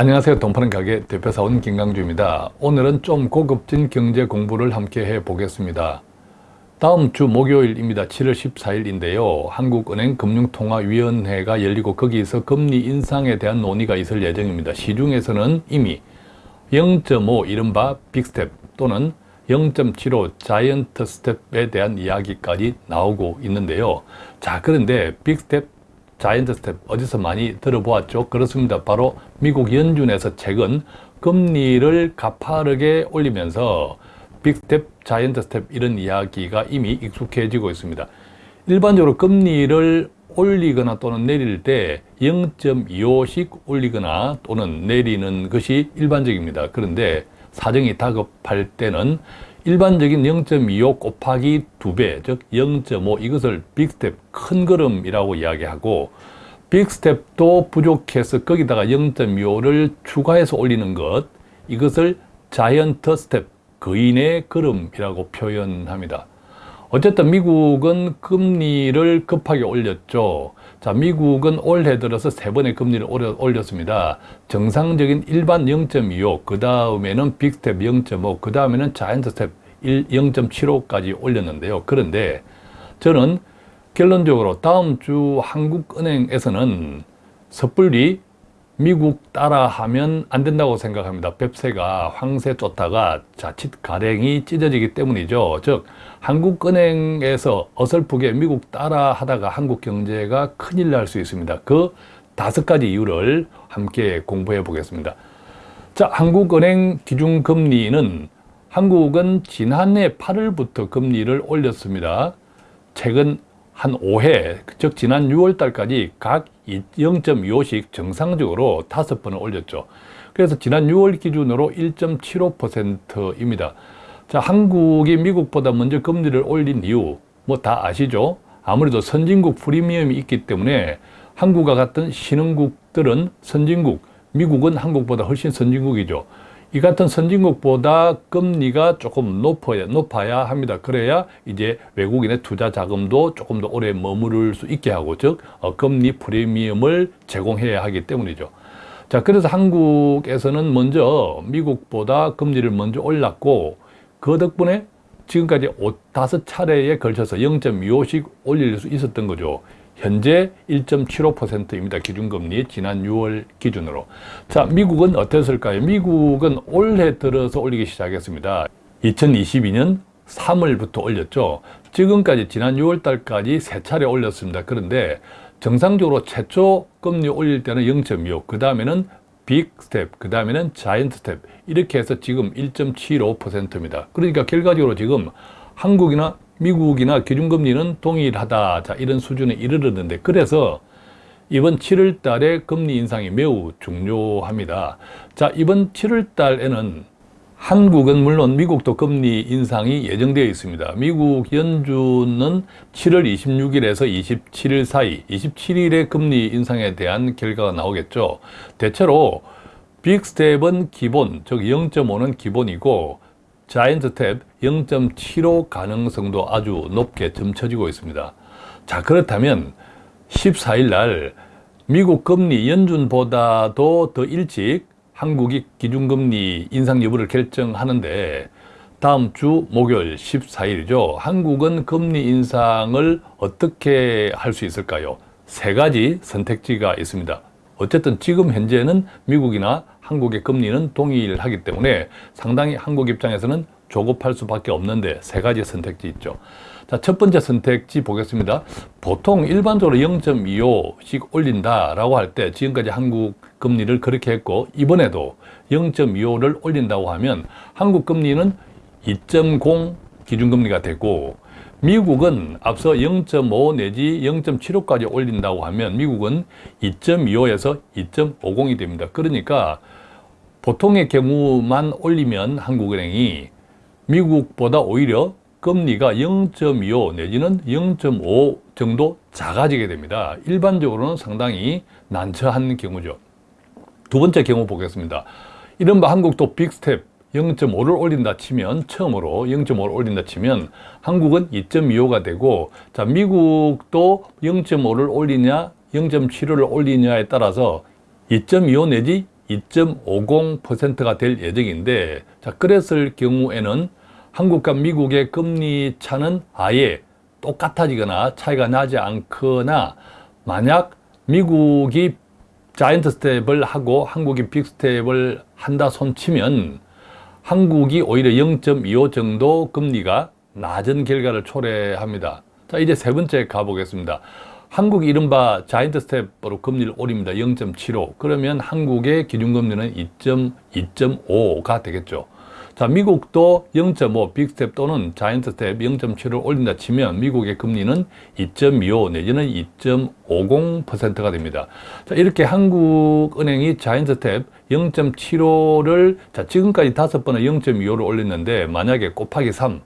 안녕하세요. 돈파는 가게 대표사원 김강주입니다. 오늘은 좀 고급진 경제 공부를 함께 해 보겠습니다. 다음 주 목요일입니다. 7월 14일인데요. 한국은행 금융통화위원회가 열리고 거기서 금리 인상에 대한 논의가 있을 예정입니다. 시중에서는 이미 0.5 이른바 big step 또는 0.75 giant step에 대한 이야기까지 나오고 있는데요. 자 그런데 big step giant step 어디서 많이 들어보았죠? 그렇습니다. 바로 미국 연준에서 최근 금리를 가파르게 올리면서 big step, giant step 이런 이야기가 이미 익숙해지고 있습니다. 일반적으로 금리를 올리거나 또는 내릴 때 0.25씩 올리거나 또는 내리는 것이 일반적입니다. 그런데 사정이 다급할 때는 일반적인 0.25 곱하기 2배, 즉 0.5 이것을 big step, 큰 걸음이라고 이야기하고 big step도 부족해서 거기다가 0.25를 추가해서 올리는 것 이것을 giant step, 거인의 걸음이라고 표현합니다. 어쨌든 미국은 금리를 급하게 올렸죠. 자, 미국은 올해 들어서 세 번의 금리를 올렸습니다. 정상적인 일반 0.25, 그 다음에는 big step 0.5, 그 다음에는 giant step 0.75까지 올렸는데요. 그런데 저는 결론적으로 다음 주 한국은행에서는 섣불리 미국 따라하면 안 된다고 생각합니다. 뱁새가 황새 쫓다가 자칫 가랭이 찢어지기 때문이죠. 즉 한국은행에서 어설프게 미국 따라 하다가 한국 경제가 큰일 날 수 있습니다. 그 다섯 가지 이유를 함께 공부해 보겠습니다. 자, 한국은행 기준금리는 한국은 지난해 8월부터 금리를 올렸습니다. 최근 한 5회, 즉 지난 6월 달까지 각 0.25씩 정상적으로 5번을 올렸죠. 그래서 지난 6월 기준으로 1.75%입니다. 자, 한국이 미국보다 먼저 금리를 올린 이유 뭐 다 아시죠? 아무래도 선진국 프리미엄이 있기 때문에 한국과 같은 신흥국들은 선진국, 미국은 한국보다 훨씬 선진국이죠. 이 같은 선진국보다 금리가 조금 높아야, 높아야 합니다. 그래야 이제 외국인의 투자 자금도 조금 더 오래 머무를 수 있게 하고, 즉, 어, 금리 프리미엄을 제공해야 하기 때문이죠. 자, 그래서 한국에서는 먼저 미국보다 금리를 먼저 올랐고, 그 덕분에 지금까지 다섯 차례에 걸쳐서 0.25씩 올릴 수 있었던 거죠. 현재 1.75%입니다. 기준금리 지난 6월 기준으로. 자, 미국은 어땠을까요? 미국은 올해 들어서 올리기 시작했습니다. 2022년 3월부터 올렸죠. 지금까지 지난 6월 달까지 세 차례 올렸습니다. 그런데 정상적으로 최초 금리 올릴 때는 0.25, 그 다음에는 big step, 그 다음에는 giant step 이렇게 해서 지금 1.75%입니다. 그러니까 결과적으로 지금 한국이나 미국이나 기준금리는 동일하다. 자, 이런 수준에 이르렀는데 그래서 이번 7월 달에 금리 인상이 매우 중요합니다. 자, 이번 7월 달에는 한국은 물론 미국도 금리 인상이 예정되어 있습니다. 미국 연준은 7월 26일에서 27일 사이 27일에 금리 인상에 대한 결과가 나오겠죠. 대체로 빅스텝은 기본, 즉 0.5는 기본이고 자이언트 탭 0.75 가능성도 아주 높게 점쳐지고 있습니다. 자 그렇다면 14일 날 미국 금리 연준보다도 더 일찍 한국이 기준금리 인상 여부를 결정하는데 다음 주 목요일 14일이죠. 한국은 금리 인상을 어떻게 할 수 있을까요? 세 가지 선택지가 있습니다. 어쨌든 지금 현재는 미국이나 한국의 금리는 동일하기 때문에 상당히 한국 입장에서는 조급할 수밖에 없는데 세 가지 선택지 있죠. 자, 첫 번째 선택지 보겠습니다. 보통 일반적으로 0.25씩 올린다라고 할 때 지금까지 한국 금리를 그렇게 했고 이번에도 0.25를 올린다고 하면 한국 금리는 2.0 기준금리가 되고 미국은 앞서 0.5 내지 0.75까지 올린다고 하면 미국은 2.25에서 2.50이 됩니다. 그러니까 보통의 경우만 올리면 한국은행이 미국보다 오히려 금리가 0.25 내지는 0.5 정도 작아지게 됩니다. 일반적으로는 상당히 난처한 경우죠. 두 번째 경우 보겠습니다. 이른바 한국도 빅스텝 0.5를 올린다 치면 처음으로 0.5를 올린다 치면 한국은 2.25가 되고 자 미국도 0.5를 올리냐 0.75를 올리냐에 따라서 2.25 내지 2.50%가 될 예정인데 자 그랬을 경우에는 한국과 미국의 금리 차는 아예 똑같아지거나 차이가 나지 않거나 만약 미국이 giant step을 하고 한국이 big step을 한다 손치면 한국이 오히려 0.25 정도 금리가 낮은 결과를 초래합니다. 자 이제 세 번째 가보겠습니다. 한국 이른바 giant step으로 금리를 올립니다. 0.75 그러면 한국의 기준금리는 2.2.5가 되겠죠. 자, 미국도 0.5 빅스텝 또는 자이언트 스텝 0.7을 올린다 치면 미국의 금리는 2.25 내지는 2.50%가 됩니다. 자, 이렇게 한국은행이 자이언트 스텝 0.75를 자, 지금까지 다섯 번은 0.25를 올렸는데 만약에 곱하기 3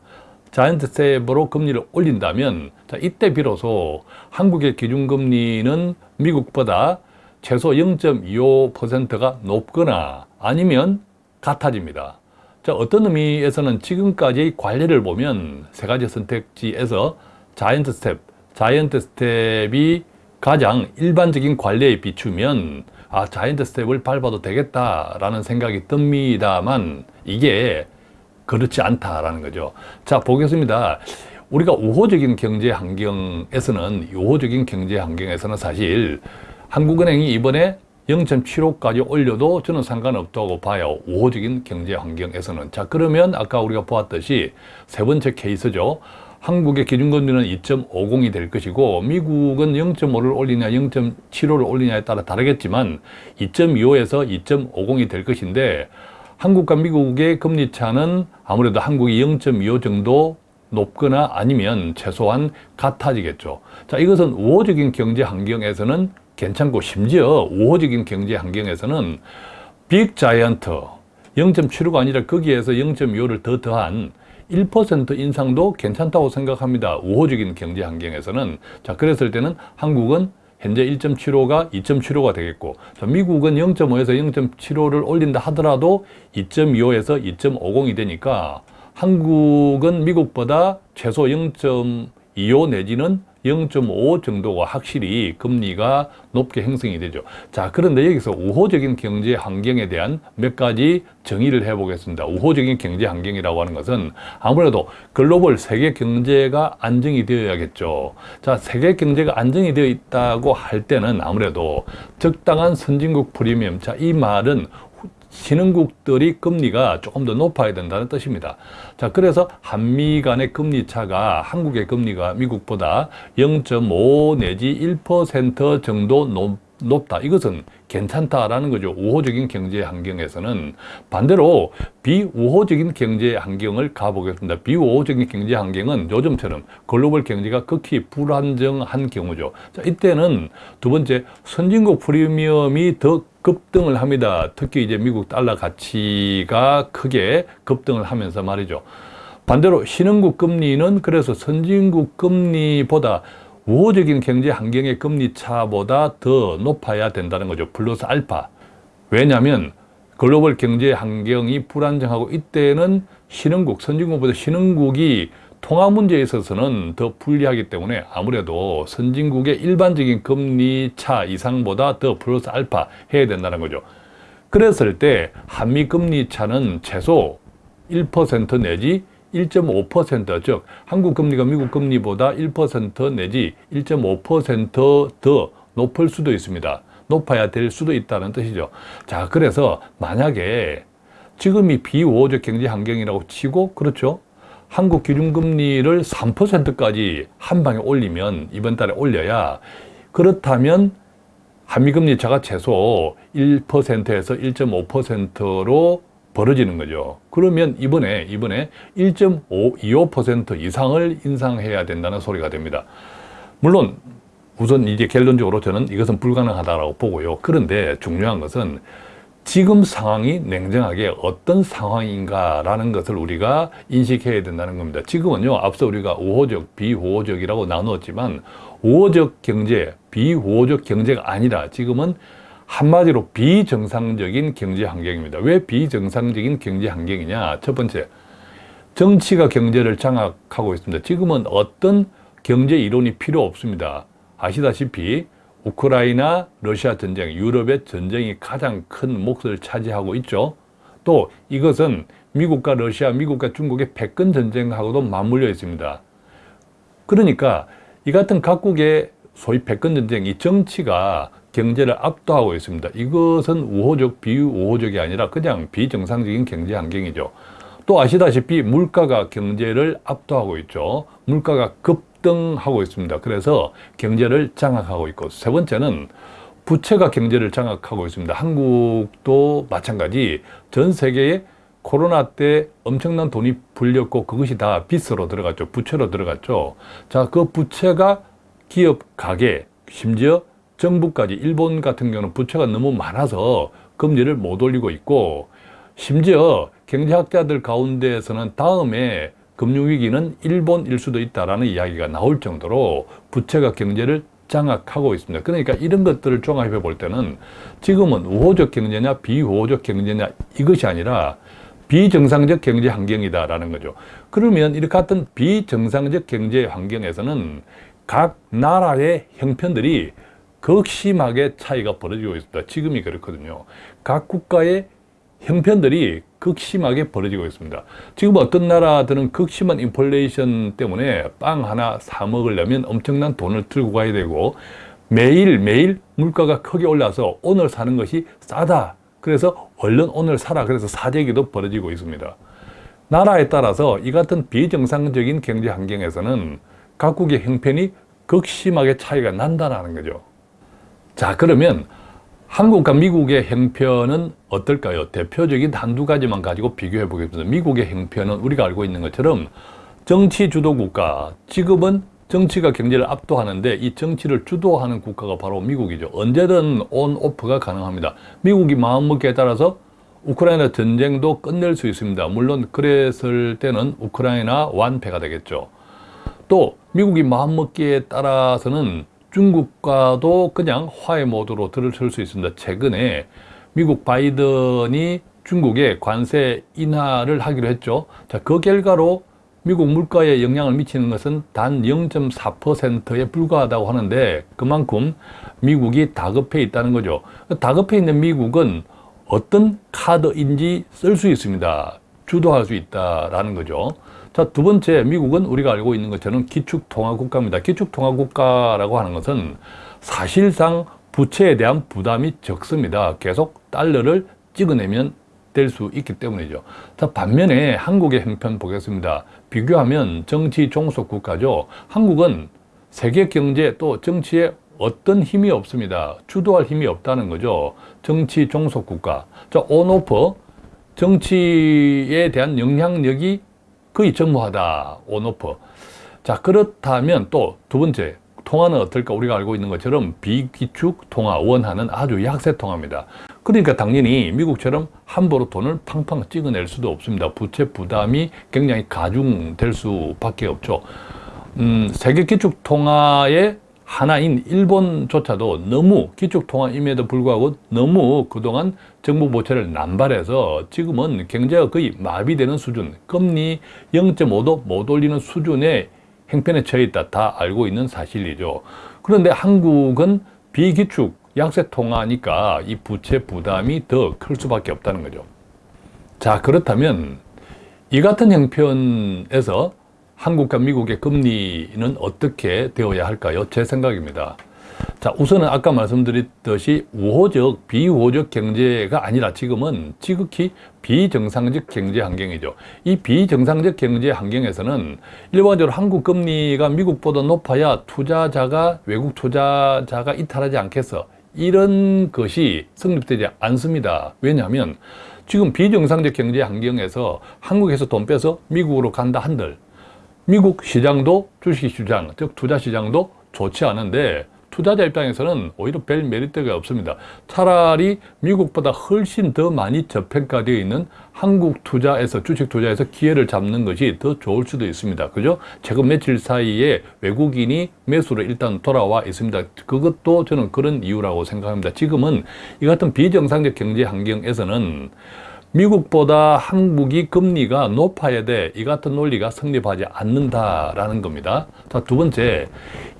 자이언트 스텝으로 금리를 올린다면 자, 이때 비로소 한국의 기준금리는 미국보다 최소 0.25%가 높거나 아니면 같아집니다. 자, 어떤 의미에서는 지금까지 관리를 보면 세 가지 선택지에서 자이언트 스텝, 자이언트 스텝이 가장 일반적인 관리에 비추면 아, 자이언트 스텝을 밟아도 되겠다라는 생각이 듭니다만 이게 그렇지 않다라는 거죠. 자, 보겠습니다. 우리가 우호적인 경제 환경에서는 우호적인 경제 환경에서는 사실 한국은행이 이번에 0.75까지 올려도 저는 상관없다고 봐요. 우호적인 경제 환경에서는. 자, 그러면 아까 우리가 보았듯이 세 번째 케이스죠. 한국의 기준금리는 2.50이 될 것이고 미국은 0.5를 올리냐 0.75를 올리냐에 따라 다르겠지만 2.25에서 2.50이 될 것인데 한국과 미국의 금리 차는 아무래도 한국이 0.25 정도 높거나 아니면 최소한 같아지겠죠. 자, 이것은 우호적인 경제 환경에서는 괜찮고 심지어 우호적인 경제 환경에서는 빅 자이언트 0.75가 아니라 거기에서 0.25를 더 더한 1% 인상도 괜찮다고 생각합니다. 우호적인 경제 환경에서는 자 그랬을 때는 한국은 현재 1.75가 2.75가 되겠고 자, 미국은 0.5에서 0.75를 올린다 하더라도 2.25에서 2.50이 되니까 한국은 미국보다 최소 0.25 내지는 0.5 정도가 확실히 금리가 높게 형성이 되죠. 자, 그런데 여기서 우호적인 경제 환경에 대한 몇 가지 정의를 해보겠습니다. 우호적인 경제 환경이라고 하는 것은 아무래도 글로벌 세계 경제가 안정이 되어야겠죠. 자, 세계 경제가 안정이 되어 있다고 할 때는 아무래도 적당한 선진국 프리미엄. 자, 이 말은 신흥국들이 금리가 조금 더 높아야 된다는 뜻입니다. 자, 그래서 한미 간의 금리 차가 한국의 금리가 미국보다 0.5 내지 1% 정도 높, 높다. 이것은 괜찮다라는 거죠. 우호적인 경제 환경에서는 반대로 비우호적인 경제 환경을 가보겠습니다. 비우호적인 경제 환경은 요즘처럼 글로벌 경제가 극히 불안정한 경우죠. 자, 이때는 두 번째 선진국 프리미엄이 더 급등을 합니다. 특히 이제 미국 달러 가치가 크게 급등을 하면서 말이죠. 반대로 신흥국 금리는 그래서 선진국 금리보다 우호적인 경제 환경의 금리 차보다 더 높아야 된다는 거죠. 플러스 알파. 왜냐하면 글로벌 경제 환경이 불안정하고 이때는 신흥국, 선진국보다 신흥국이 통화 문제에 있어서는 더 불리하기 때문에 아무래도 선진국의 일반적인 금리 차 이상보다 더 플러스 알파 해야 된다는 거죠. 그랬을 때 한미 금리 차는 최소 1% 내지 1.5%즉 한국 금리가 미국 금리보다 1% 내지 1.5%더 높을 수도 있습니다. 높아야 될 수도 있다는 뜻이죠. 자, 그래서 만약에 지금이 비우호적 경제 환경이라고 치고 그렇죠. 한국 기준금리를 3%까지 한 방에 올리면 이번 달에 올려야 그렇다면 한미금리 차가 최소 1%에서 1.5%로 벌어지는 거죠. 그러면 이번에 이번에 1.25% 이상을 인상해야 된다는 소리가 됩니다. 물론 우선 이제 결론적으로 저는 이것은 불가능하다고 보고요. 그런데 중요한 것은 지금 상황이 냉정하게 어떤 상황인가라는 것을 우리가 인식해야 된다는 겁니다. 지금은요, 앞서 우리가 우호적, 비우호적이라고 나누었지만 우호적 경제, 비우호적 경제가 아니라 지금은 한마디로 비정상적인 경제 환경입니다. 왜 비정상적인 경제 환경이냐? 첫 번째, 정치가 경제를 장악하고 있습니다. 지금은 어떤 경제 이론이 필요 없습니다. 아시다시피 우크라이나, 러시아 전쟁, 유럽의 전쟁이 가장 큰 몫을 차지하고 있죠. 또 이것은 미국과 러시아, 미국과 중국의 패권 전쟁하고도 맞물려 있습니다. 그러니까 이 같은 각국의 소위 패권 전쟁, 이 정치가 경제를 압도하고 있습니다. 이것은 우호적, 비우호적이 아니라 그냥 비정상적인 경제 환경이죠. 또 아시다시피 물가가 경제를 압도하고 있죠. 물가가 급등하고 있습니다. 그래서 경제를 장악하고 있고 세 번째는 부채가 경제를 장악하고 있습니다. 한국도 마찬가지 전 세계에 코로나 때 엄청난 돈이 불렸고 그것이 다 빚으로 들어갔죠. 부채로 들어갔죠. 자, 그 부채가 기업, 가게, 심지어 정부까지 일본 같은 경우는 부채가 너무 많아서 금리를 못 올리고 있고 심지어 경제학자들 가운데에서는 다음에 금융위기는 일본일 수도 있다라는 이야기가 나올 정도로 부채가 경제를 장악하고 있습니다. 그러니까 이런 것들을 종합해 볼 때는 지금은 우호적 경제냐 비우호적 경제냐 이것이 아니라 비정상적 경제 환경이다라는 거죠. 그러면 이렇게 같은 비정상적 경제 환경에서는 각 나라의 형편들이 극심하게 차이가 벌어지고 있습니다. 지금이 그렇거든요. 각 국가의 형편들이 극심하게 벌어지고 있습니다. 지금 어떤 나라들은 극심한 인플레이션 때문에 빵 하나 사 먹으려면 엄청난 돈을 들고 가야 되고 매일매일 물가가 크게 올라서 오늘 사는 것이 싸다. 그래서 얼른 오늘 사라. 그래서 사재기도 벌어지고 있습니다. 나라에 따라서 이 같은 비정상적인 경제 환경에서는 각국의 형편이 극심하게 차이가 난다는 거죠. 자 그러면 한국과 미국의 형편은 어떨까요? 대표적인 한두 가지만 가지고 비교해 보겠습니다. 미국의 형편은 우리가 알고 있는 것처럼 정치 주도 국가, 지금은 정치가 경제를 압도하는데 이 정치를 주도하는 국가가 바로 미국이죠. 언제든 온 오프가 가능합니다. 미국이 마음먹기에 따라서 우크라이나 전쟁도 끝낼 수 있습니다. 물론 그랬을 때는 우크라이나 완패가 되겠죠. 또 미국이 마음먹기에 따라서는 중국과도 그냥 화해 모드로 들어설 수 있습니다. 최근에 미국 바이든이 중국에 관세 인하를 하기로 했죠. 자, 그 결과로 미국 물가에 영향을 미치는 것은 단 0.4%에 불과하다고 하는데 그만큼 미국이 다급해 있다는 거죠. 다급해 있는 미국은 어떤 카드인지 쓸 수 있습니다. 주도할 수 있다라는 거죠. 자, 두 번째, 미국은 우리가 알고 있는 것처럼 기축통화국가입니다. 기축통화국가라고 하는 것은 사실상 부채에 대한 부담이 적습니다. 계속 달러를 찍어내면 될 수 있기 때문이죠. 자, 반면에 한국의 형편 보겠습니다. 비교하면 정치 종속 국가죠. 한국은 세계 경제 또 정치에 어떤 힘이 없습니다. 주도할 힘이 없다는 거죠. 정치 종속 국가. 자, 온오프 정치에 대한 영향력이 거의 전무하다. 온오프. 자, 그렇다면 또 두 번째, 통화는 어떨까? 우리가 알고 있는 것처럼 비기축 통화, 원화는 아주 약세 통화입니다. 그러니까 당연히 미국처럼 함부로 돈을 팡팡 찍어낼 수도 없습니다. 부채 부담이 굉장히 가중될 수밖에 없죠. 음, 세계 기축 통화의 하나인 일본조차도 너무 기축통화임에도 불구하고 너무 그동안 정부 보채를 남발해서 지금은 경제가 거의 마비되는 수준, 금리 0.5도 못 올리는 수준의 행편에 처해 있다. 다 알고 있는 사실이죠. 그런데 한국은 비기축 약세 통화니까 이 부채 부담이 더 클 수밖에 없다는 거죠. 자, 그렇다면 이 같은 형편에서 한국과 미국의 금리는 어떻게 되어야 할까요? 제 생각입니다. 자, 우선은 아까 말씀드렸듯이 우호적, 비우호적 경제가 아니라 지금은 지극히 비정상적 경제 환경이죠. 이 비정상적 경제 환경에서는 일반적으로 한국 금리가 미국보다 높아야 투자자가, 외국 투자자가 이탈하지 않겠어. 이런 것이 성립되지 않습니다. 왜냐하면 지금 비정상적 경제 환경에서 한국에서 돈 빼서 미국으로 간다 한들 미국 시장도 주식시장, 즉 투자시장도 좋지 않은데 투자자 입장에서는 오히려 별 메리트가 없습니다. 차라리 미국보다 훨씬 더 많이 저평가되어 있는 한국 투자에서 주식 투자에서 기회를 잡는 것이 더 좋을 수도 있습니다. 그죠? 최근 며칠 사이에 외국인이 매수로 일단 돌아와 있습니다. 그것도 저는 그런 이유라고 생각합니다. 지금은 이 같은 비정상적 경제 환경에서는 미국보다 한국이 금리가 높아야 돼. 이 같은 논리가 성립하지 않는다라는 겁니다. 자, 두 번째,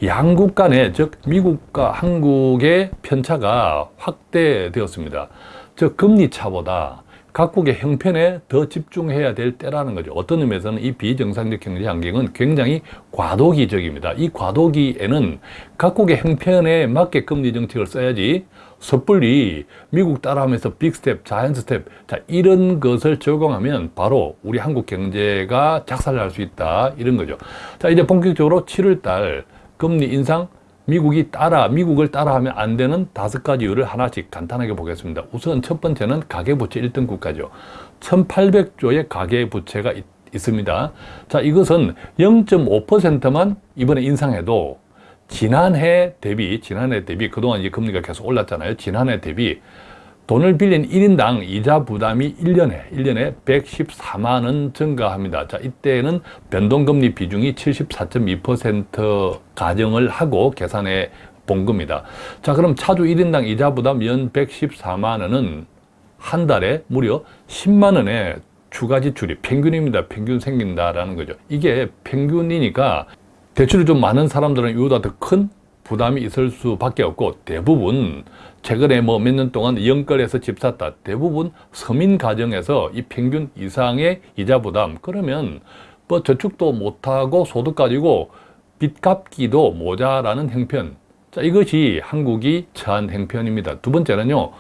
양국 간의, 즉, 미국과 한국의 편차가 확대되었습니다. 즉, 금리 차보다 각국의 형편에 더 집중해야 될 때라는 거죠. 어떤 의미에서는 이 비정상적 경제 환경은 굉장히 과도기적입니다. 이 과도기에는 각국의 형편에 맞게 금리 정책을 써야지 섣불리 미국 따라하면서 빅스텝, 자이언트스텝 자 이런 것을 적용하면 바로 우리 한국 경제가 작살날 수 있다 이런 거죠. 자 이제 본격적으로 7월달 금리 인상 미국이 따라, 미국을 따라하면 안 되는 다섯 가지 이유를 하나씩 간단하게 보겠습니다. 우선 첫 번째는 가계부채 1등 국가죠. 1800조의 가계부채가 있, 있습니다. 자, 이것은 0.5%만 이번에 인상해도 지난해 대비, 지난해 대비, 그동안 이제 금리가 계속 올랐잖아요. 지난해 대비 돈을 빌린 1인당 이자 부담이 1년에, 1년에 114만 원 증가합니다. 자, 이때는 변동금리 비중이 74.2% 가정을 하고 계산해 본 겁니다. 자, 그럼 차주 1인당 이자 부담 연 114만 원은 한 달에 무려 10만 원의 추가 지출이 평균입니다. 평균 생긴다라는 거죠. 이게 평균이니까 대출이 좀 많은 사람들은 이보다 더 큰 부담이 있을 수밖에 없고 대부분 최근에 뭐 몇 년 동안 영끌에서 집 샀다. 대부분 서민 가정에서 이 평균 이상의 이자 부담. 그러면 뭐 저축도 못하고 소득 가지고 빚 갚기도 모자라는 형편. 자 이것이 한국이 처한 형편입니다. 두 번째는요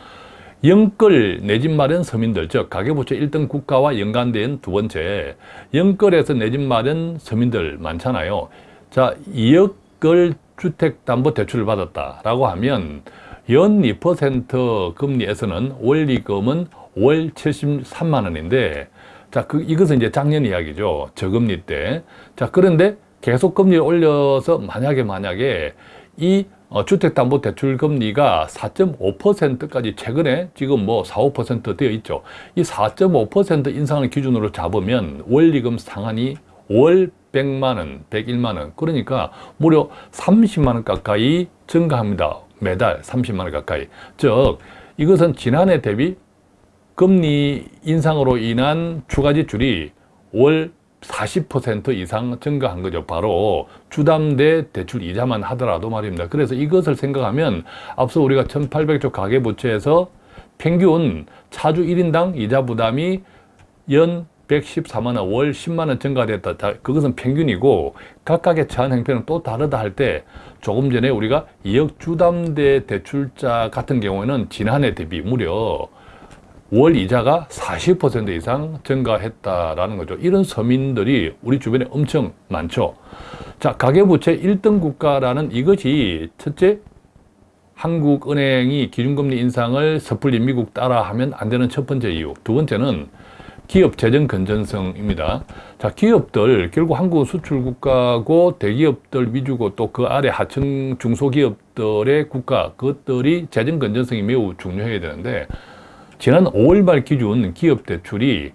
영끌 내 집 마련 서민들 즉 가계부채 1등 국가와 연관된 두 번째 영끌에서 내 집 마련 서민들 많잖아요 자 2억을 주택담보대출을 받았다라고 하면 연 2% 금리에서는 원리금은 월 73만 원인데 자, 그, 이것은 이제 작년 이야기죠. 저금리 때. 자, 그런데 계속 금리를 올려서 만약에 만약에 이 어, 주택담보대출 금리가 4.5%까지 최근에 지금 뭐 4, 5% 되어 있죠. 이 4.5% 인상을 기준으로 잡으면 원리금 상한이 월 100만 원, 101만 원. 그러니까 무려 30만 원 가까이 증가합니다. 매달 30만 원 가까이. 즉 이것은 지난해 대비 금리 인상으로 인한 추가 지출이 월 40% 이상 증가한 거죠. 바로 주담대 대출 이자만 하더라도 말입니다. 그래서 이것을 생각하면 앞서 우리가 1800조 가계부채에서 평균 차주 1인당 이자 부담이 연 114만 원, 월 10만 원 증가됐다. 그것은 평균이고 각각의 처한 형편은 또 다르다 할 때 조금 전에 우리가 2억 주담대 대출자 같은 경우에는 지난해 대비 무려 월 이자가 40% 이상 증가했다라는 거죠. 이런 서민들이 우리 주변에 엄청 많죠. 자, 가계부채 1등 국가라는 이것이 첫째, 한국은행이 기준금리 인상을 섣불리 미국 따라 하면 안 되는 첫 번째 이유. 두 번째는 기업 재정 건전성입니다. 자, 기업들 결국 한국 수출 국가고 대기업들 위주고 또 그 아래 하층 중소기업들의 국가 그것들이 재정 건전성이 매우 중요해야 되는데 지난 5월 말 기준 기업 대출이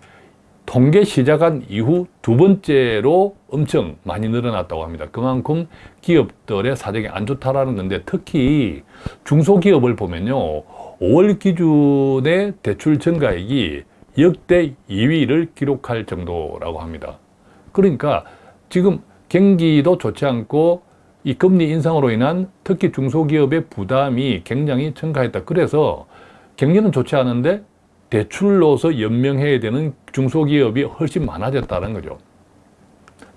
통계 시작한 이후 두 번째로 엄청 많이 늘어났다고 합니다. 그만큼 기업들의 사정이 안 좋다라는 건데 특히 중소기업을 보면요. 5월 기준의 대출 증가액이 역대 2위를 기록할 정도라고 합니다. 그러니까 지금 경기도 좋지 않고 이 금리 인상으로 인한 특히 중소기업의 부담이 굉장히 증가했다. 그래서 경기는 좋지 않은데 대출로서 연명해야 되는 중소기업이 훨씬 많아졌다는 거죠.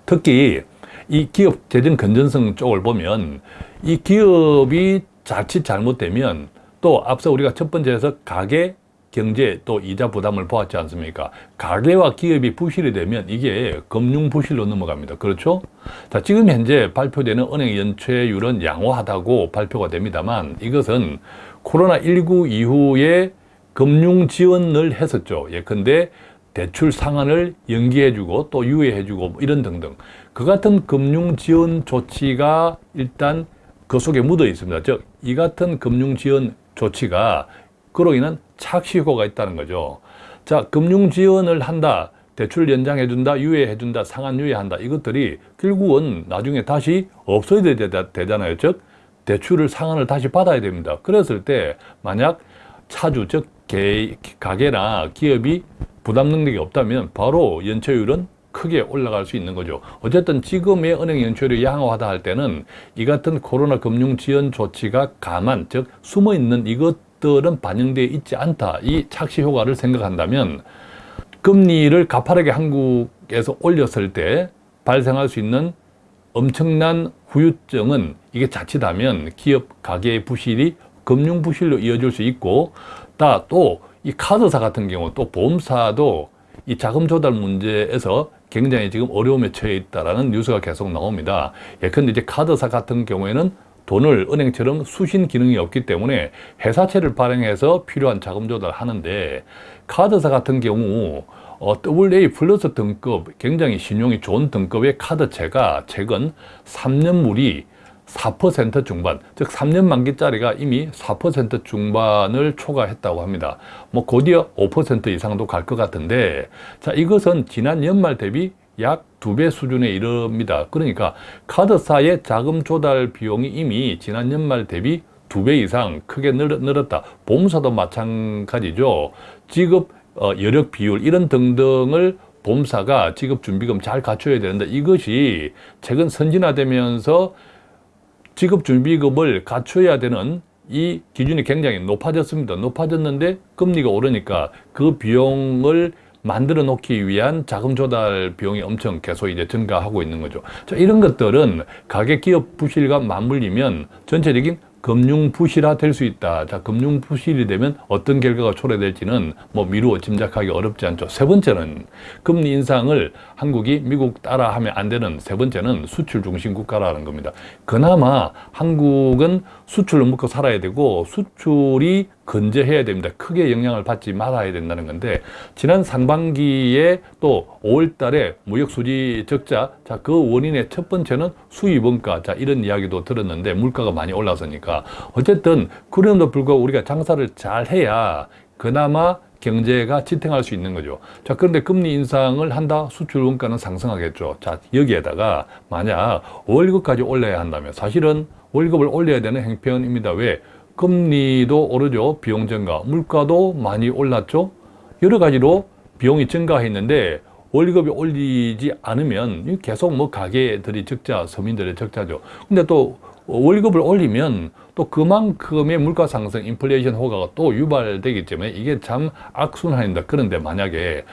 특히 이 기업 재정 건전성 쪽을 보면 이 기업이 자칫 잘못되면 또 앞서 우리가 첫 번째에서 가계 경제 또 이자 부담을 보았지 않습니까? 가계와 기업이 부실이 되면 이게 금융 부실로 넘어갑니다. 그렇죠? 자, 지금 현재 발표되는 은행 연체율은 양호하다고 발표가 됩니다만 이것은 코로나19 이후에 금융 지원을 했었죠. 예컨대 대출 상한을 연기해주고 또 유예해주고 뭐 이런 등등. 그 같은 금융 지원 조치가 일단 그 속에 묻어 있습니다. 즉, 이 같은 금융 지원 조치가 그로 인한 착시 효과가 있다는 거죠. 자, 금융 지원을 한다. 대출 연장해 준다, 유예해 준다, 상한 유예한다. 이것들이 결국은 나중에 다시 없어야 되잖아요. 즉, 대출을 상한을 다시 받아야 됩니다. 그랬을 때 만약 차주, 즉 개, 가게나 기업이 부담 능력이 없다면 바로 연체율은 크게 올라갈 수 있는 거죠. 어쨌든 지금의 은행 연체율이 양호하다 할 때는 이 같은 코로나 금융 지원 조치가 감안, 즉 숨어 있는 이것 들은 반영되어 있지 않다. 이 착시 효과를 생각한다면 금리를 가파르게 한국에서 올렸을 때 발생할 수 있는 엄청난 후유증은 이게 자칫하면 기업 가계의 부실이 금융 부실로 이어질 수 있고 또 이 카드사 같은 경우 또 보험사도 이 자금 조달 문제에서 굉장히 지금 어려움에 처해 있다는 뉴스가 계속 나옵니다. 예컨대 이제 카드사 같은 경우에는 돈을 은행처럼 수신 기능이 없기 때문에 회사채를 발행해서 필요한 자금 조달을 하는데 카드사 같은 경우 어, AA 플러스 등급 굉장히 신용이 좋은 등급의 카드채가 최근 3년물이 4% 중반, 즉 3년 만기짜리가 이미 4% 중반을 초과했다고 합니다. 뭐 곧이어 5% 이상도 갈 것 같은데 자 이것은 지난 연말 대비 약 두 배 수준에 이릅니다. 그러니까 카드사의 자금 조달 비용이 이미 지난 연말 대비 두 배 이상 크게 늘었다. 보험사도 마찬가지죠. 지급 어, 여력 비율 이런 등등을 보험사가 지급 준비금 잘 갖춰야 되는데 이것이 최근 선진화되면서 지급 준비금을 갖춰야 되는 이 기준이 굉장히 높아졌습니다. 높아졌는데 금리가 오르니까 그 비용을 만들어 놓기 위한 자금 조달 비용이 엄청 계속 이제 증가하고 있는 거죠. 자, 이런 것들은 가계 기업 부실과 맞물리면 전체적인 금융 부실화 될 수 있다. 자, 금융 부실이 되면 어떤 결과가 초래될지는 뭐 미루어 짐작하기 어렵지 않죠. 세 번째는 금리 인상을 한국이 미국 따라 하면 안 되는 세 번째는 수출 중심 국가라는 겁니다. 그나마 한국은 수출로 먹고 살아야 되고 수출이 건재해야 됩니다. 크게 영향을 받지 말아야 된다는 건데 지난 상반기에 또 5월 달에 무역 수지 적자 자 그 원인의 첫 번째는 수입 원가 자 이런 이야기도 들었는데 물가가 많이 올라서니까 어쨌든 그럼에도 불구하고 우리가 장사를 잘 해야 그나마 경제가 지탱할 수 있는 거죠. 자, 그런데 금리 인상을 한다? 수출 원가는 상승하겠죠. 자, 여기에다가 만약 월급까지 올려야 한다면 사실은 월급을 올려야 되는 행편입니다. 왜? 금리도 오르죠. 비용 증가. 물가도 많이 올랐죠. 여러 가지로 비용이 증가했는데 월급이 올리지 않으면 계속 뭐 가게들이 적자, 서민들의 적자죠. 근데 또 월급을 올리면 또 그만큼의 물가 상승, 인플레이션 효과가 또 유발되기 때문에 이게 참 악순환입니다. 그런데 만약에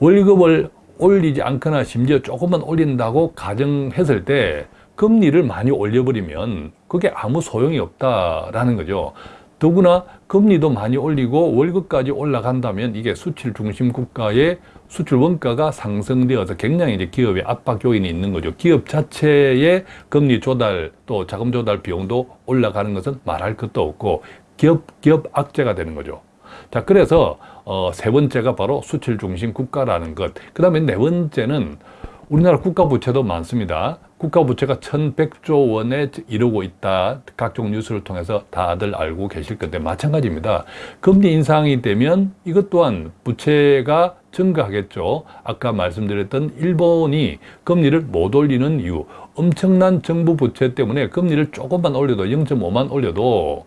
월급을 올리지 않거나 심지어 조금만 올린다고 가정했을 때 금리를 많이 올려버리면 그게 아무 소용이 없다라는 거죠. 더구나 금리도 많이 올리고 월급까지 올라간다면 이게 수출 중심 국가의 수출 원가가 상승되어서 굉장히 이제 기업의 압박 요인이 있는 거죠. 기업 자체의 금리 조달 또 자금 조달 비용도 올라가는 것은 말할 것도 없고 기업 기업 악재가 되는 거죠. 자, 그래서 어, 세 번째가 바로 수출 중심 국가라는 것. 그 다음에 네 번째는 우리나라 국가 부채도 많습니다. 국가 부채가 1100조 원에 이르고 있다. 각종 뉴스를 통해서 다들 알고 계실 건데 마찬가지입니다. 금리 인상이 되면 이것 또한 부채가 증가하겠죠. 아까 말씀드렸던 일본이 금리를 못 올리는 이유 엄청난 정부 부채 때문에 금리를 조금만 올려도 0.5만 올려도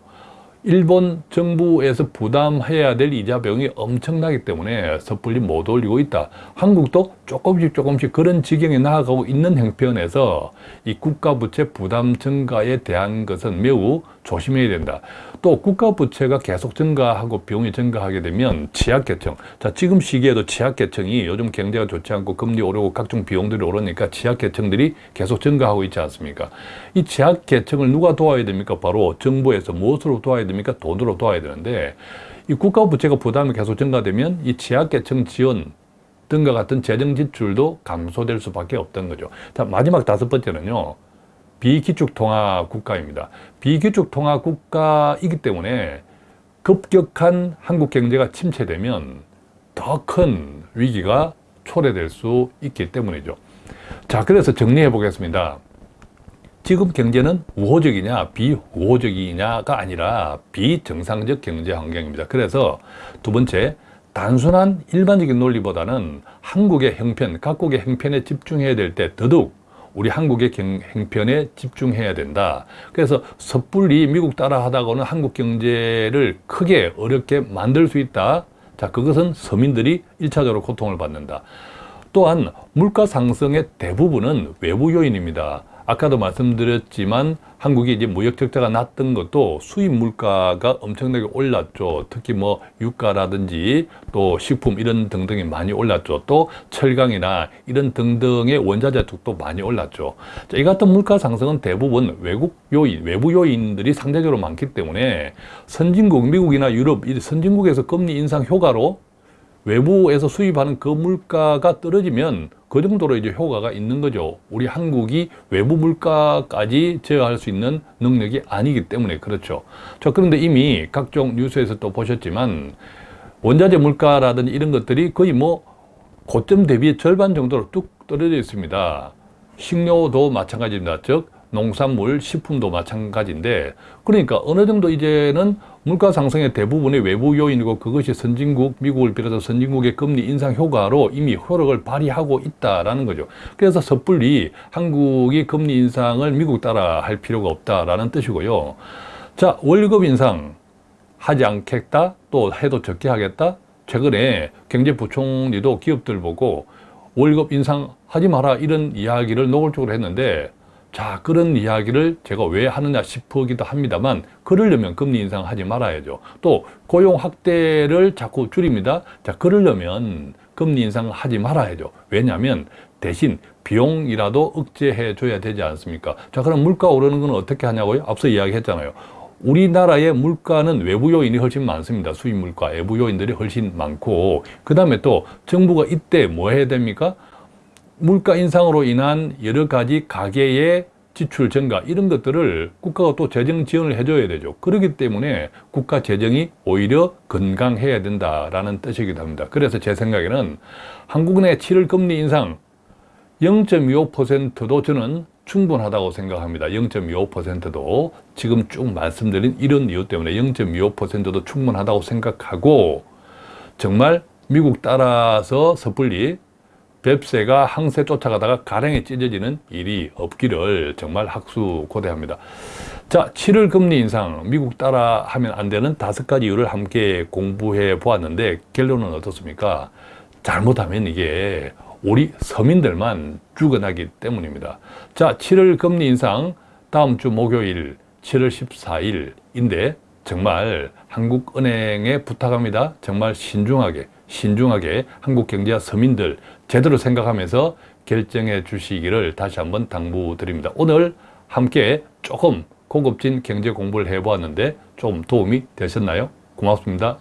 일본 정부에서 부담해야 될 이자 비용이 엄청나기 때문에 섣불리 못 올리고 있다. 한국도 조금씩 조금씩 그런 지경에 나아가고 있는 형편에서 이 국가 부채 부담 증가에 대한 것은 매우 조심해야 된다. 또 국가 부채가 계속 증가하고 비용이 증가하게 되면 취약계층. 자, 지금 시기에도 취약계층이 요즘 경제가 좋지 않고 금리 오르고 각종 비용들이 오르니까 취약계층들이 계속 증가하고 있지 않습니까? 이 취약계층을 누가 도와야 됩니까? 바로 정부에서 무엇으로 도와야 됩니까? 돈으로 도와야 되는데 이 국가 부채가 부담이 계속 증가되면 이 취약계층 지원 등과 같은 재정 지출도 감소될 수밖에 없던 거죠. 자, 마지막 다섯 번째는요. 비기축통화 국가입니다. 비기축통화 국가이기 때문에 급격한 한국 경제가 침체되면 더 큰 위기가 초래될 수 있기 때문이죠. 자, 그래서 정리해 보겠습니다. 지금 경제는 우호적이냐 비우호적이냐가 아니라 비정상적 경제 환경입니다. 그래서 두 번째, 단순한 일반적인 논리보다는 한국의 형편, 각국의 형편에 집중해야 될 때 더더욱 우리 한국의 행편에 집중해야 된다. 그래서 섣불리 미국 따라 하다가는 한국 경제를 크게 어렵게 만들 수 있다. 자, 그것은 서민들이 일차적으로 고통을 받는다. 또한 물가 상승의 대부분은 외부 요인입니다. 아까도 말씀드렸지만 한국이 이제 무역 적자가 났던 것도 수입 물가가 엄청나게 올랐죠. 특히 뭐 유가라든지 또 식품 이런 등등이 많이 올랐죠. 또 철강이나 이런 등등의 원자재 쪽도 많이 올랐죠. 자, 이 같은 물가 상승은 대부분 외국 요인, 외부 요인들이 상대적으로 많기 때문에 선진국, 미국이나 유럽, 이 선진국에서 금리 인상 효과로 외부에서 수입하는 그 물가가 떨어지면 그 정도로 이제 효과가 있는 거죠. 우리 한국이 외부 물가까지 제어할 수 있는 능력이 아니기 때문에 그렇죠. 자, 그런데 이미 각종 뉴스에서 또 보셨지만 원자재 물가라든지 이런 것들이 거의 뭐 고점 대비 절반 정도로 뚝 떨어져 있습니다. 식료도 마찬가지입니다. 즉 농산물, 식품도 마찬가지인데 그러니까 어느 정도 이제는 물가 상승의 대부분이 외부 요인이고 그것이 선진국, 미국을 비롯해서 선진국의 금리 인상 효과로 이미 효력을 발휘하고 있다라는 거죠. 그래서 섣불리 한국이 금리 인상을 미국 따라 할 필요가 없다라는 뜻이고요. 자, 월급 인상 하지 않겠다, 또 해도 적게 하겠다. 최근에 경제부총리도 기업들 보고 월급 인상하지 마라 이런 이야기를 노골적으로 했는데 자 그런 이야기를 제가 왜 하느냐 싶기도 합니다만 그러려면 금리 인상하지 말아야죠. 또 고용 확대를 자꾸 줄입니다. 자 그러려면 금리 인상하지 말아야죠. 왜냐하면 대신 비용이라도 억제해 줘야 되지 않습니까? 자 그럼 물가 오르는 건 어떻게 하냐고요? 앞서 이야기했잖아요. 우리나라의 물가는 외부 요인이 훨씬 많습니다. 수입 물가. 외부 요인들이 훨씬 많고. 그 다음에 또 정부가 이때 뭐 해야 됩니까 물가 인상으로 인한 여러 가지 가계의 지출 증가 이런 것들을 국가가 또 재정 지원을 해줘야 되죠. 그렇기 때문에 국가 재정이 오히려 건강해야 된다라는 뜻이기도 합니다. 그래서 제 생각에는 한국은행의 7월 금리 인상 0.25%도 저는 충분하다고 생각합니다. 0.25%도 지금 쭉 말씀드린 이런 이유 때문에 0.25%도 충분하다고 생각하고 정말 미국 따라서 섣불리 뱁새가 항새 쫓아가다가 가랭이 찢어지는 일이 없기를 정말 학수 고대합니다. 자, 7월 금리 인상 미국 따라 하면 안 되는 다섯 가지 이유를 함께 공부해 보았는데 결론은 어떻습니까? 잘못하면 이게 우리 서민들만 죽어나기 때문입니다. 자, 7월 금리 인상 다음 주 목요일 7월 14일인데 정말 한국은행에 부탁합니다. 정말 신중하게 신중하게 한국 경제와 서민들 제대로 생각하면서 결정해 주시기를 다시 한번 당부드립니다. 오늘 함께 조금 고급진 경제 공부를 해보았는데 좀 도움이 되셨나요? 고맙습니다.